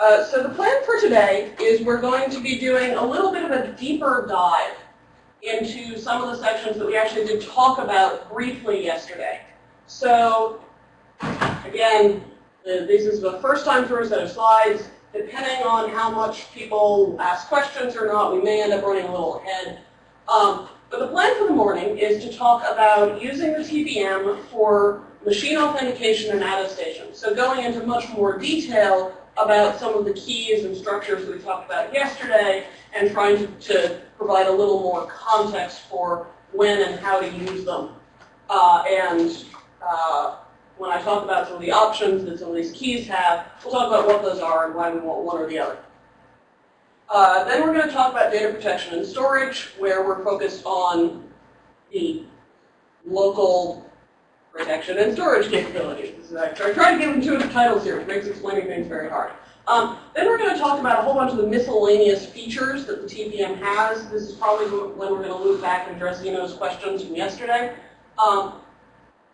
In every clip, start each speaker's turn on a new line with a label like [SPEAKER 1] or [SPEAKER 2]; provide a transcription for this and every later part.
[SPEAKER 1] Uh, so the plan for today is we're going to be doing a little bit of a deeper dive into some of the sections that we actually did talk about briefly yesterday. So again, this is the first time through a set of slides. Depending on how much people ask questions or not, we may end up running a little ahead. Um, but the plan for the morning is to talk about using the TPM for machine authentication and attestation. So going into much more detail about some of the keys and structures we talked about yesterday and trying to, to provide a little more context for when and how to use them. Uh, and uh, when I talk about some of the options that some of these keys have, we'll talk about what those are and why we want one or the other. Uh, then we're going to talk about data protection and storage, where we're focused on the local protection and storage capabilities. I try to give intuitive titles here, which makes explaining things very hard. Um, then we're going to talk about a whole bunch of the miscellaneous features that the TPM has. This is probably when we're going to loop back and address Zeno's questions from yesterday. Um,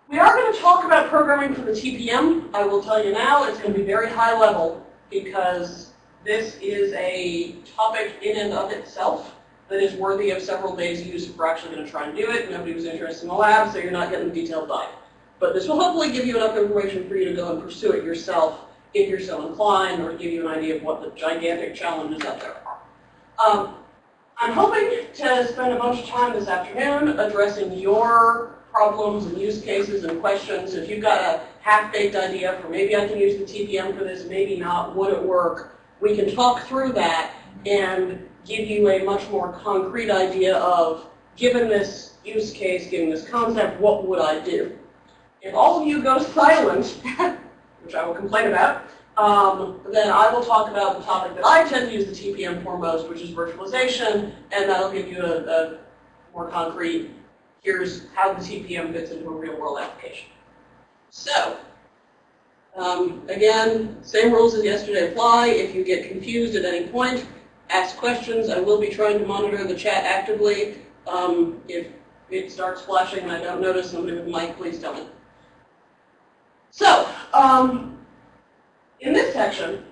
[SPEAKER 1] we are going to talk about programming for the TPM. I will tell you now, it's going to be very high level because this is a topic in and of itself that is worthy of several days use if we're actually going to try and do it. Nobody was interested in the lab, so you're not getting the detailed dive. But this will hopefully give you enough information for you to go and pursue it yourself if you're so inclined, or give you an idea of what the gigantic challenges out there are. Um, I'm hoping to spend a bunch of time this afternoon addressing your problems and use cases and questions. If you've got a half-baked idea for maybe I can use the TPM for this, maybe not, would it work, we can talk through that and give you a much more concrete idea of, given this use case, given this concept, what would I do? If all of you go silent, which I will complain about, um, then I will talk about the topic that I tend to use the TPM for most, which is virtualization, and that'll give you a, a more concrete, here's how the TPM fits into a real world application. So, um, again, same rules as yesterday apply. If you get confused at any point, ask questions. I will be trying to monitor the chat actively. Um, if it starts flashing and I don't notice somebody with a mic, please tell me. So, um, in this section,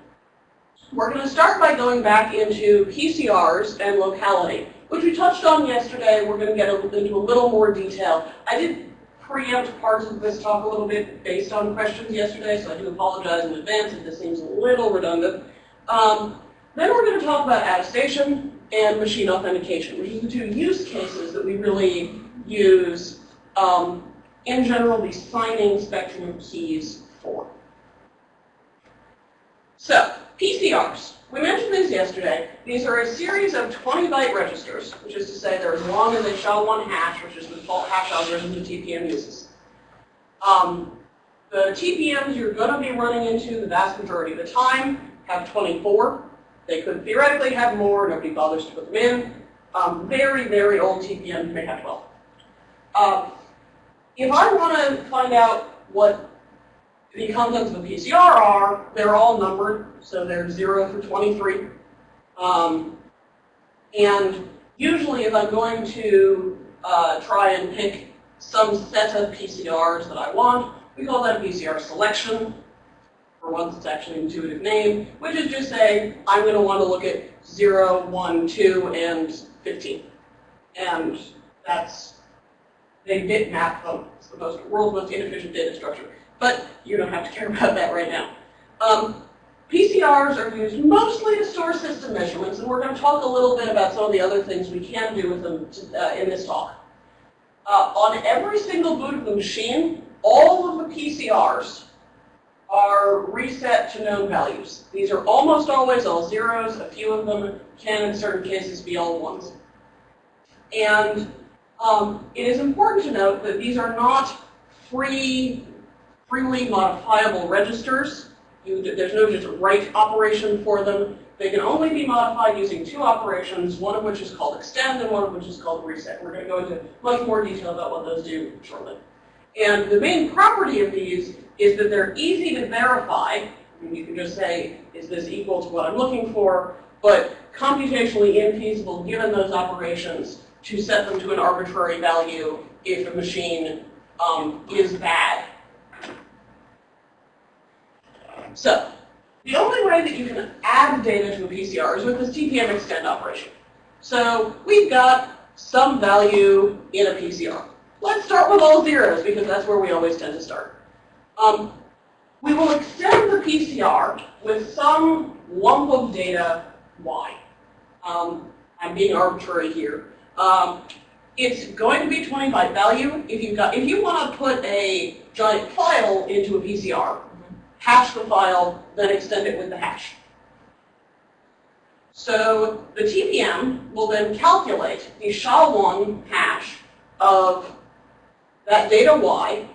[SPEAKER 1] we're going to start by going back into PCRs and locality, which we touched on yesterday. We're going to get into a little more detail. I did preempt parts of this talk a little bit based on questions yesterday, so I do apologize in advance if this seems a little redundant. Um, then we're going to talk about attestation and machine authentication, which is the two use cases that we really use um, in general, the signing spectrum keys for. So, PCRs. We mentioned these yesterday. These are a series of 20 byte registers, which is to say they're as long as a SHA-1 hash, which is the default hash algorithm the TPM uses. Um, the TPMs you're going to be running into the vast majority of the time have 24. They could theoretically have more. Nobody bothers to put them in. Um, very, very old TPMs may have 12. Um, if I want to find out what the contents of a PCR are, they're all numbered, so they're 0 through 23. Um, and usually if I'm going to uh, try and pick some set of PCRs that I want, we call that a PCR selection. For once, it's actually an intuitive name, which is just saying I'm going to want to look at 0, 1, 2, and 15. And that's they bitmap them. It's the most, world's most inefficient data structure. But you don't have to care about that right now. Um, PCRs are used mostly to store system measurements, and we're going to talk a little bit about some of the other things we can do with them to, uh, in this talk. Uh, on every single boot of the machine, all of the PCRs are reset to known values. These are almost always all zeros. A few of them can, in certain cases, be all ones. And um, it is important to note that these are not free, freely modifiable registers. You, there's no just write operation for them. They can only be modified using two operations, one of which is called extend and one of which is called reset. We're going to go into much more detail about what those do shortly. And the main property of these is that they're easy to verify. Mean, you can just say, is this equal to what I'm looking for? But computationally infeasible given those operations to set them to an arbitrary value if the machine um, is bad. So, The only way that you can add data to a PCR is with this TPM extend operation. So we've got some value in a PCR. Let's start with all zeros because that's where we always tend to start. Um, we will extend the PCR with some lump of data y. Um, I'm being arbitrary here. Um, it's going to be 20 byte value. If you got, if you want to put a giant file into a PCR, hash the file, then extend it with the hash. So the TPM will then calculate the SHA-1 hash of that data y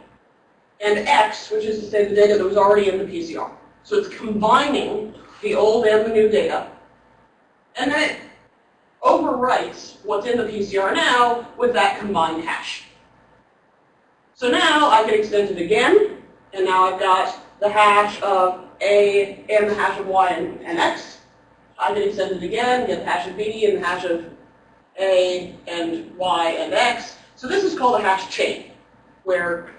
[SPEAKER 1] and x, which is to say the data that was already in the PCR. So it's combining the old and the new data. And then it overwrites what's in the PCR now with that combined hash. So now I can extend it again, and now I've got the hash of A and the hash of Y and, and X. I can extend it again, get the hash of B and the hash of A and Y and X. So this is called a hash chain, where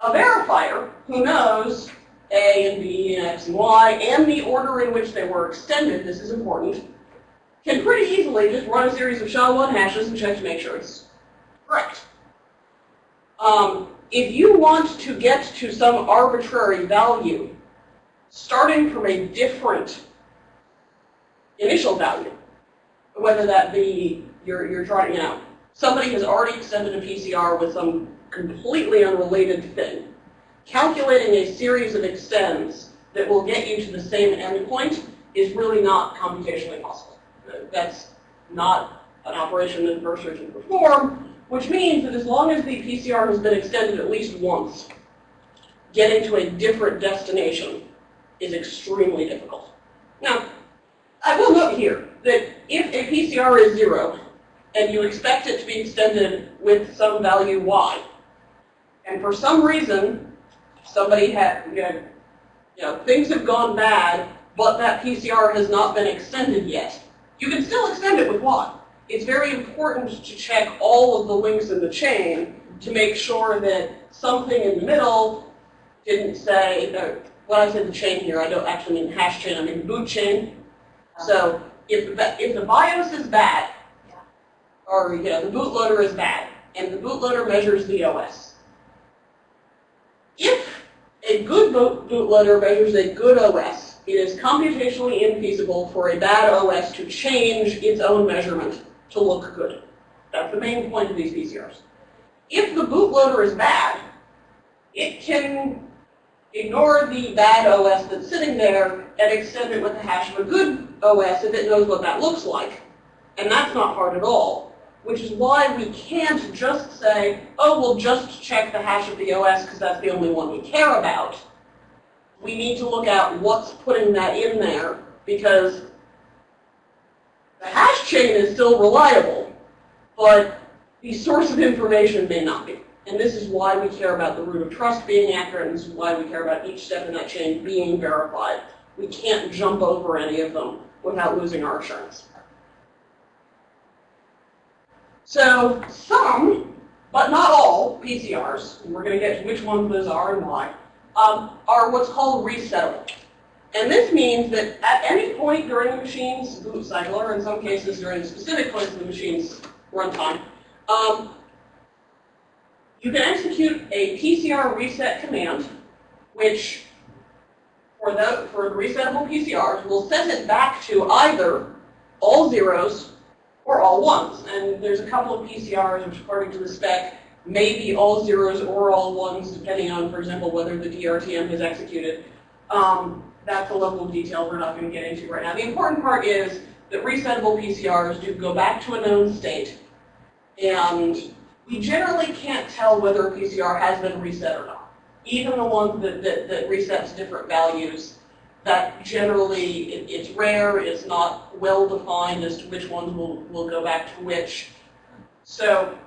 [SPEAKER 1] a verifier who knows A and B and X and Y and the order in which they were extended, this is important, can pretty easily just run a series of SHA-1 hashes and check to make sure it's correct. Um, if you want to get to some arbitrary value, starting from a different initial value, whether that be you're, you're trying, you know, somebody has already extended a PCR with some completely unrelated thing, calculating a series of extends that will get you to the same endpoint is really not computationally possible. That's not an operation that Mercer can perform, which means that as long as the PCR has been extended at least once, getting to a different destination is extremely difficult. Now, I will note here that if a PCR is zero, and you expect it to be extended with some value y, and for some reason, somebody had, you know, things have gone bad, but that PCR has not been extended yet, you can still extend it with y. It's very important to check all of the links in the chain to make sure that something in the middle didn't say, uh, when I said the chain here, I don't actually mean hash chain, I mean boot chain. So if the, if the BIOS is bad, or you know, the bootloader is bad, and the bootloader measures the OS, if a good bootloader measures a good OS, it is computationally infeasible for a bad OS to change its own measurement to look good. That's the main point of these PCRs. If the bootloader is bad, it can ignore the bad OS that's sitting there and extend it with the hash of a good OS if it knows what that looks like. And that's not hard at all, which is why we can't just say, oh, we'll just check the hash of the OS because that's the only one we care about. We need to look at what's putting that in there because the hash chain is still reliable, but the source of information may not be. And this is why we care about the root of trust being accurate, and this is why we care about each step in that chain being verified. We can't jump over any of them without losing our assurance. So some, but not all, PCRs, and we're going to get to which ones those are and why, um, are what's called resettable. And this means that at any point during the machine's boot cycle, or in some cases during specific points of the machine's runtime, um, you can execute a PCR reset command, which for the, for resettable PCRs will set it back to either all zeros or all ones. And there's a couple of PCRs which, according to the spec, may be all zeros or all ones, depending on, for example, whether the DRTM has executed. Um, that's a level of detail we're not going to get into right now. The important part is that resettable PCRs do go back to a known state. And we generally can't tell whether a PCR has been reset or not. Even the ones that, that, that resets different values, that generally it, it's rare, it's not well defined as to which ones will, will go back to which. So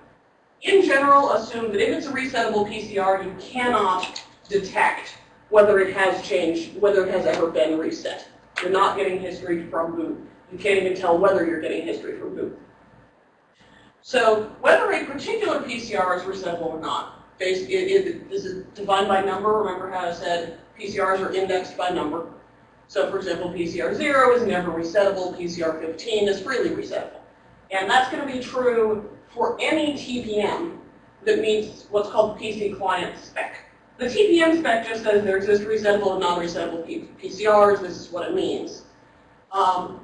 [SPEAKER 1] in general, assume that if it's a resettable PCR, you cannot detect whether it has changed, whether it has ever been reset. You're not getting history from boot. You can't even tell whether you're getting history from boot. So whether a particular PCR is resettable or not, based, this is defined by number. Remember how I said PCRs are indexed by number. So for example, PCR 0 is never resettable, PCR 15 is freely resettable. And that's going to be true for any TPM that meets what's called PC client spec. The TPM spec just says there exist resettable and non-resettable PCRs. This is what it means. Um,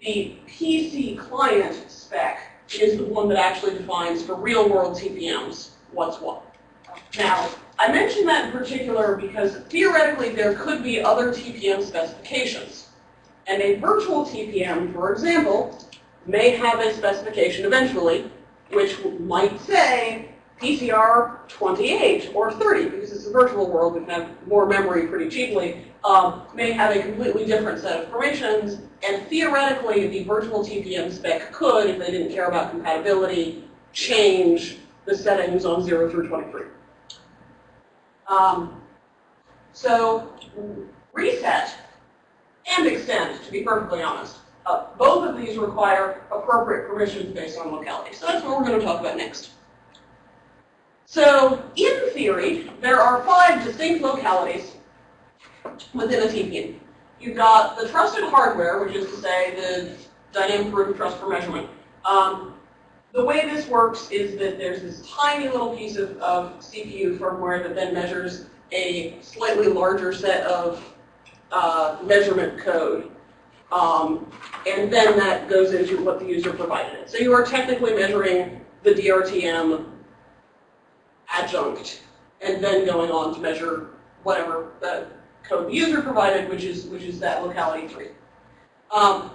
[SPEAKER 1] the PC client spec is the one that actually defines for real-world TPMs what's what. Now, I mention that in particular because theoretically there could be other TPM specifications. And a virtual TPM, for example, may have a specification eventually, which might say PCR 28 or 30, because it's a virtual world, we can have more memory pretty cheaply, um, may have a completely different set of permissions, and theoretically the virtual TPM spec could, if they didn't care about compatibility, change the settings on 0 through 23. Um, so reset and extend, to be perfectly honest, uh, both of these require appropriate permissions based on locality. So that's what we're going to talk about next. So in theory, there are five distinct localities within a TPM. You've got the trusted hardware, which is to say the dynamic root of trust for measurement. Um, the way this works is that there's this tiny little piece of, of CPU firmware that then measures a slightly larger set of uh, measurement code. Um, and then that goes into what the user provided. it. So you are technically measuring the DRTM adjunct and then going on to measure whatever the code the user provided, which is, which is that locality 3. Um,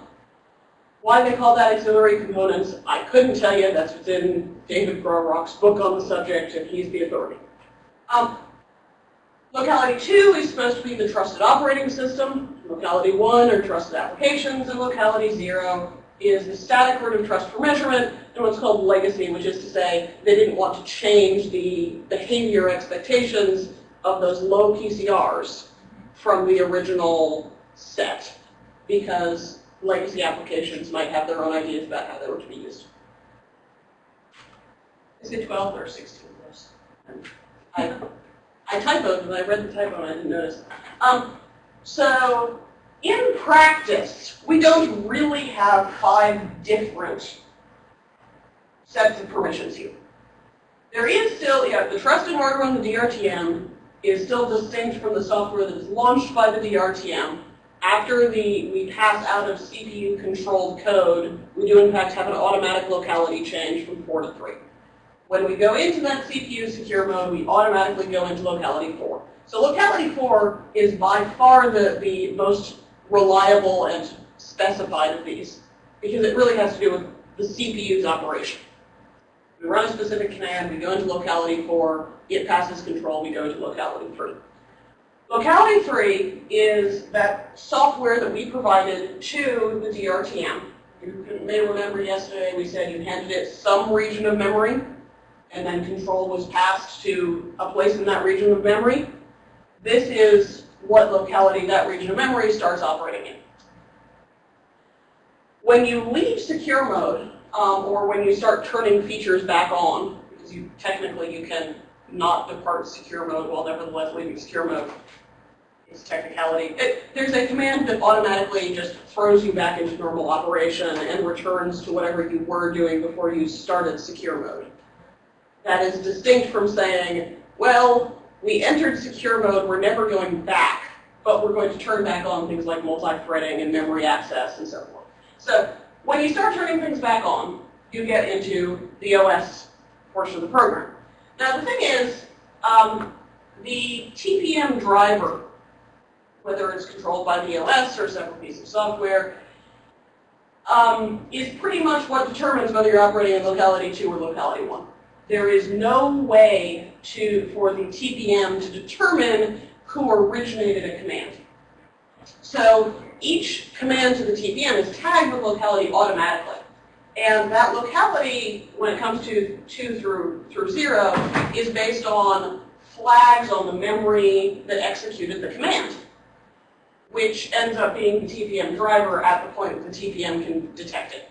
[SPEAKER 1] why they call that auxiliary components, I couldn't tell you. That's within David Grawrock's book on the subject, and he's the authority. Um, locality 2 is supposed to be the trusted operating system. Locality 1 are trusted applications, and locality 0 is the static root of trust for measurement, and what's called legacy, which is to say they didn't want to change the behavior expectations of those low PCRs from the original set because legacy applications might have their own ideas about how they were to be used. Is it 12 or 16 course? I, typoed and I read the typo and I didn't notice. Um, so in practice, we don't really have five different sets of permissions here. There is still, yeah, the trusted hardware on the DRTM is still distinct from the software that is launched by the DRTM after the, we pass out of CPU-controlled code, we do in fact have an automatic locality change from 4 to 3. When we go into that CPU secure mode, we automatically go into locality 4. So locality 4 is by far the, the most reliable and specified of these, because it really has to do with the CPU's operation. We run a specific command, we go into locality 4, it passes control, we go into locality 3. Locality 3 is that software that we provided to the DRTM. You may remember yesterday we said you handed it some region of memory, and then control was passed to a place in that region of memory. This is what locality that region of memory starts operating in. When you leave secure mode, um, or when you start turning features back on, because you technically you can not depart secure mode while nevertheless leaving secure mode, it's technicality. It, there's a command that automatically just throws you back into normal operation and returns to whatever you were doing before you started secure mode. That is distinct from saying, well, we entered secure mode, we're never going back, but we're going to turn back on things like multi-threading and memory access and so forth. So when you start turning things back on, you get into the OS portion of the program. Now the thing is, um, the TPM driver whether it's controlled by the OS or several pieces of software, um, is pretty much what determines whether you're operating in locality 2 or locality 1. There is no way to, for the TPM to determine who originated a command. So each command to the TPM is tagged with locality automatically. And that locality, when it comes to 2 through, through 0, is based on flags on the memory that executed the command which ends up being the TPM driver at the point the TPM can detect it.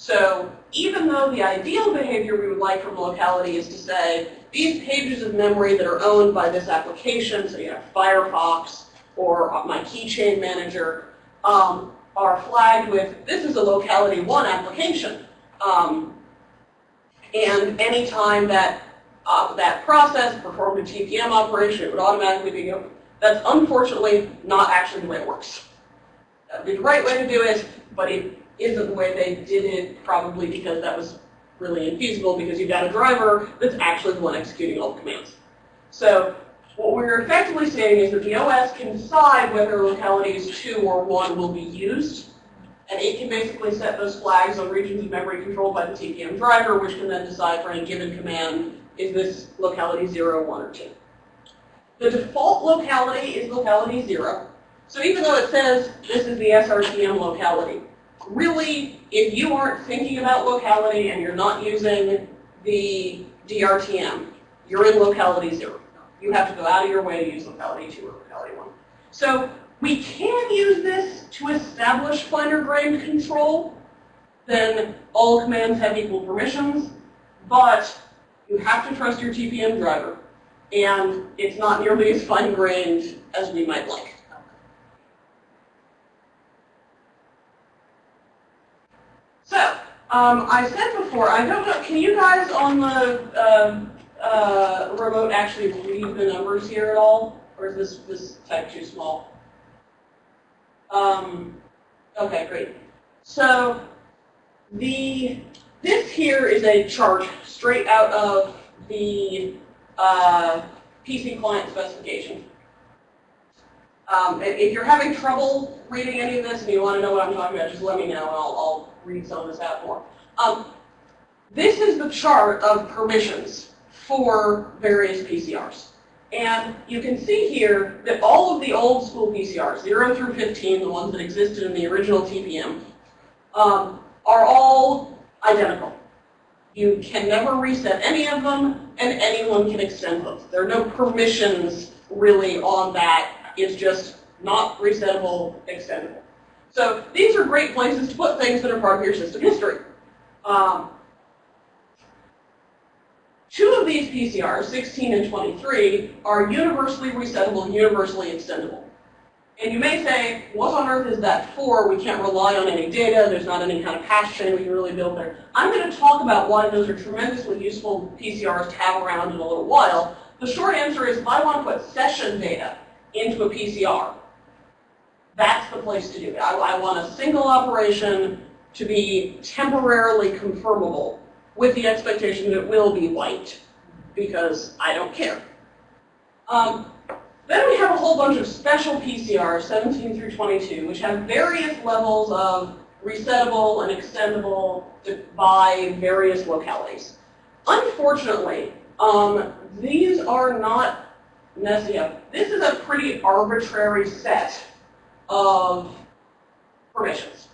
[SPEAKER 1] So even though the ideal behavior we would like from locality is to say, these pages of memory that are owned by this application, so you have Firefox, or my keychain manager um, are flagged with, this is a locality one application. Um, and anytime that uh, that process performed a TPM operation, it would automatically be. That's unfortunately not actually the way it works. That would be the right way to do it, but it isn't the way they did it, probably because that was really infeasible because you've got a driver that's actually the one executing all the commands. So what we're effectively saying is that the OS can decide whether localities 2 or 1 will be used, and it can basically set those flags on regions of memory controlled by the TPM driver, which can then decide for any given command, is this locality 0, 1, or 2. The default locality is locality 0. So even though it says this is the SRTM locality, really, if you aren't thinking about locality and you're not using the DRTM, you're in locality 0. You have to go out of your way to use locality 2 or locality 1. So we can use this to establish finer grained control, then all commands have equal permissions, but you have to trust your TPM driver, and it's not nearly as fine grained as we might like. So, um, I said before, I don't know, can you guys on the uh, uh, remote actually read the numbers here at all? Or is this, this type too small? Um, okay, great. So the this here is a chart straight out of the uh, PC client specification. Um, if you're having trouble reading any of this and you want to know what I'm talking about, just let me know and I'll, I'll some of this out more. Um, this is the chart of permissions for various PCRs. And you can see here that all of the old school PCRs, 0 through 15, the ones that existed in the original TPM, um, are all identical. You can never reset any of them, and anyone can extend them. There are no permissions really on that. It's just not resettable, extendable. So these are great places to put things that are part of your system history. Um, two of these PCRs, 16 and 23, are universally resettable, and universally extendable. And you may say, what on earth is that for? We can't rely on any data. There's not any kind of hash chain we can really build there. I'm going to talk about why those are tremendously useful PCRs to have around in a little while. The short answer is if I want to put session data into a PCR, that's the place to do it. I, I want a single operation to be temporarily confirmable with the expectation that it will be white because I don't care. Um, then we have a whole bunch of special PCRs, 17 through 22, which have various levels of resettable and extendable by various localities. Unfortunately, um, these are not necessary. This is a pretty arbitrary set of permissions.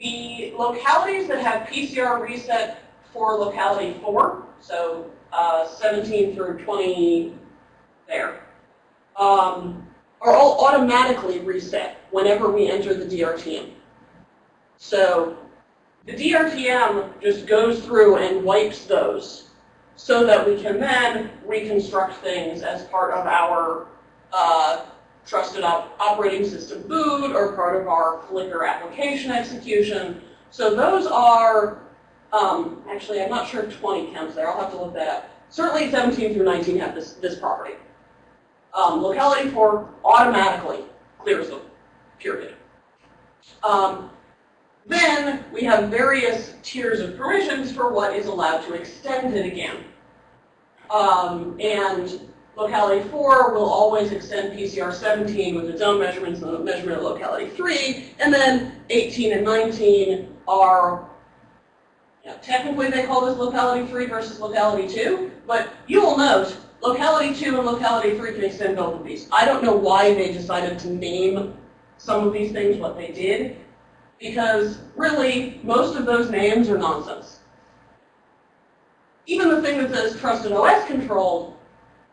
[SPEAKER 1] The localities that have PCR reset for locality 4, so uh, 17 through 20 there, um, are all automatically reset whenever we enter the DRTM. So the DRTM just goes through and wipes those so that we can then reconstruct things as part of our uh, trusted op operating system boot or part of our Flicker application execution. So those are, um, actually I'm not sure if 20 counts there, I'll have to look that up. Certainly 17 through 19 have this, this property um, locality 4 automatically clears them, period. Um, then we have various tiers of permissions for what is allowed to extend it again. Um, and locality 4 will always extend PCR 17 with its own measurements and the measurement of locality 3. And then 18 and 19 are, you know, technically they call this locality 3 versus locality 2. But you will note Locality 2 and Locality 3 can extend both of these. I don't know why they decided to name some of these things what they did, because really, most of those names are nonsense. Even the thing that says trusted OS controlled,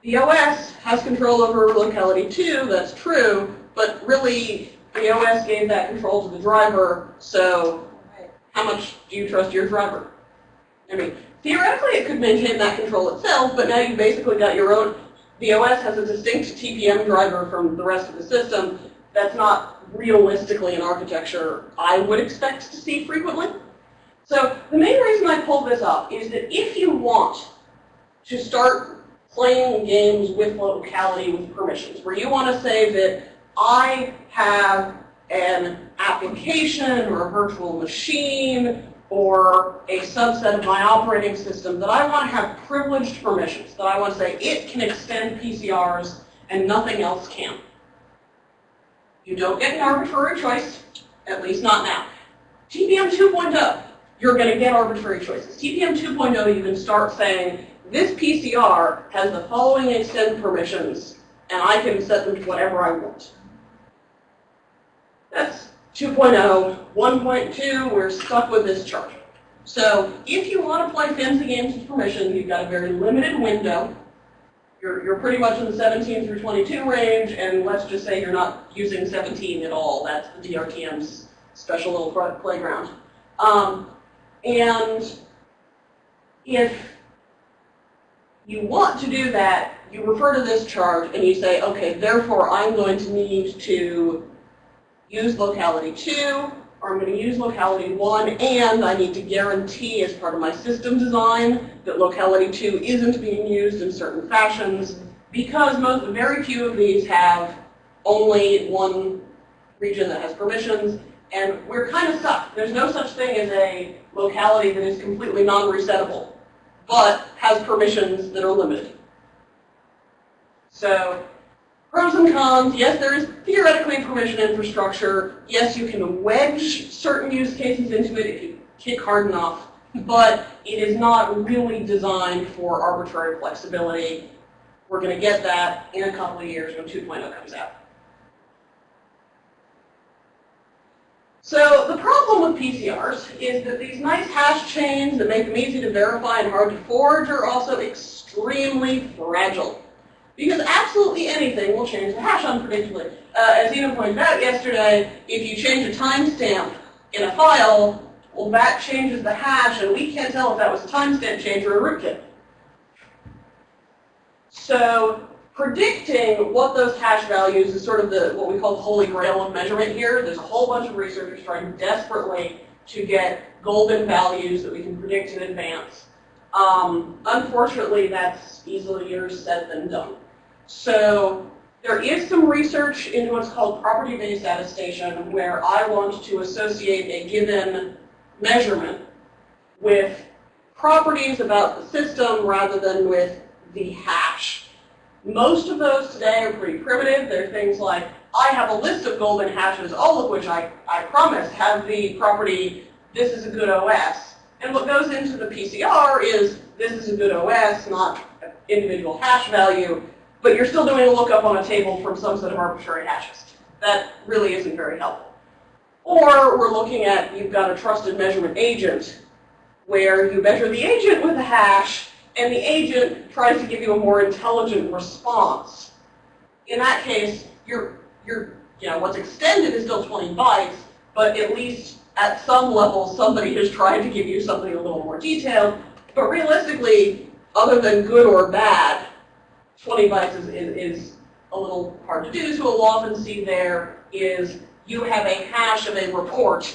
[SPEAKER 1] the OS has control over locality 2, that's true, but really, the OS gave that control to the driver, so how much do you trust your driver? I mean, Theoretically, it could maintain that control itself, but now you've basically got your own, the OS has a distinct TPM driver from the rest of the system. That's not realistically an architecture I would expect to see frequently. So the main reason I pulled this up is that if you want to start playing games with locality with permissions, where you want to say that I have an application or a virtual machine or a subset of my operating system that I want to have privileged permissions, that I want to say it can extend PCRs and nothing else can. You don't get an arbitrary choice, at least not now. TPM 2.0, you're going to get arbitrary choices. TPM 2.0, you can start saying, this PCR has the following extend permissions, and I can set them to whatever I want. That's 2.0. 1.2, we're stuck with this chart. So if you want to play fancy games with permission, you've got a very limited window. You're, you're pretty much in the 17 through 22 range, and let's just say you're not using 17 at all. That's the DRTM's special little playground. Um, and if you want to do that, you refer to this chart and you say, okay, therefore I'm going to need to use locality 2, or I'm going to use locality 1, and I need to guarantee as part of my system design that locality 2 isn't being used in certain fashions, because most, very few of these have only one region that has permissions, and we're kind of stuck. There's no such thing as a locality that is completely non-resettable, but has permissions that are limited. So Pros and cons, yes, there is theoretically permission infrastructure. Yes, you can wedge certain use cases into it if you kick hard enough, but it is not really designed for arbitrary flexibility. We're going to get that in a couple of years when 2.0 comes out. So the PCRs is that these nice hash chains that make them easy to verify and hard to forge are also extremely fragile. Because absolutely anything will change the hash unpredictably. Uh, as Ina pointed out yesterday, if you change a timestamp in a file, well, that changes the hash, and we can't tell if that was a timestamp change or a rootkit. So predicting what those hash values is sort of the what we call the holy grail of measurement here. There's a whole bunch of researchers trying desperately to get golden values that we can predict in advance. Um, unfortunately, that's easier said than done. So there is some research into what's called property-based attestation where I want to associate a given measurement with properties about the system rather than with the hash. Most of those today are pretty primitive. They're things like, I have a list of golden hashes, all of which I, I promise have the property, this is a good OS. And what goes into the PCR is, this is a good OS, not an individual hash value but you're still doing a lookup on a table from some set of arbitrary hashes. That really isn't very helpful. Or we're looking at, you've got a trusted measurement agent, where you measure the agent with a hash, and the agent tries to give you a more intelligent response. In that case, you're, you're, you know, what's extended is still 20 bytes, but at least at some level, somebody has tried to give you something a little more detailed. But realistically, other than good or bad, 20 bytes is, is, is a little hard to do, so we'll often see there is you have a hash of a report.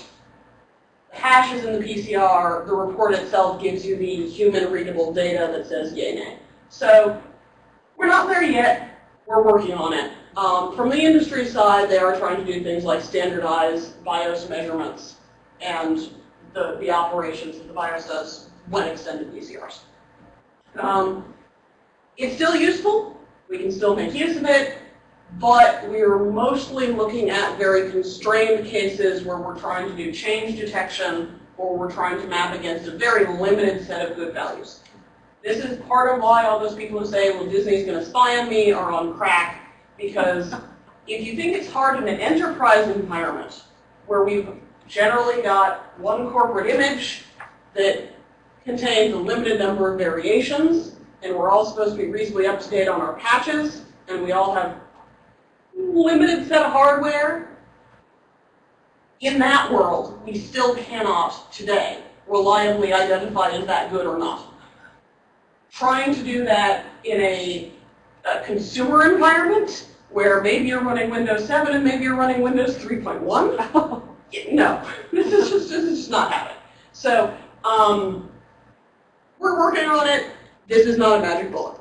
[SPEAKER 1] The hash is in the PCR, the report itself gives you the human readable data that says yay, nay. So we're not there yet, we're working on it. Um, from the industry side, they are trying to do things like standardize BIOS measurements and the, the operations that the BIOS does when extended PCRs. Um, it's still useful. We can still make use of it. But we're mostly looking at very constrained cases where we're trying to do change detection or we're trying to map against a very limited set of good values. This is part of why all those people who say, well, Disney's going to spy on me are on crack, because if you think it's hard in an enterprise environment where we've generally got one corporate image that contains a limited number of variations, and we're all supposed to be reasonably up to date on our patches, and we all have limited set of hardware. In that world, we still cannot today reliably identify is that good or not. Trying to do that in a a consumer environment where maybe you're running Windows 7 and maybe you're running Windows 3.1. no, this is just, this is just not happening. So um, we're working on it. This is not a magic bullet.